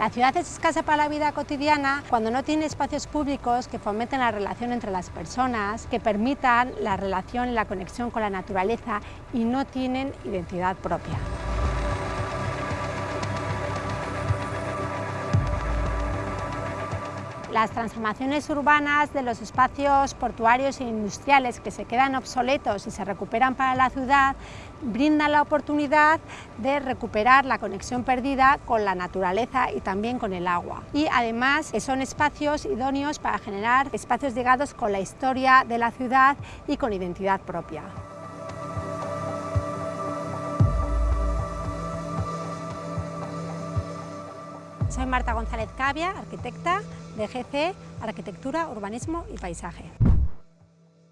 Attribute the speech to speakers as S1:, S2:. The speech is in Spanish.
S1: La ciudad es escasa para la vida cotidiana cuando no tiene espacios públicos que fomenten la relación entre las personas, que permitan la relación y la conexión con la naturaleza y no tienen identidad propia. Las transformaciones urbanas de los espacios portuarios e industriales que se quedan obsoletos y se recuperan para la ciudad brindan la oportunidad de recuperar la conexión perdida con la naturaleza y también con el agua. Y además son espacios idóneos para generar espacios ligados con la historia de la ciudad y con identidad propia. Soy Marta González Cavia, arquitecta de GC Arquitectura, Urbanismo y Paisaje.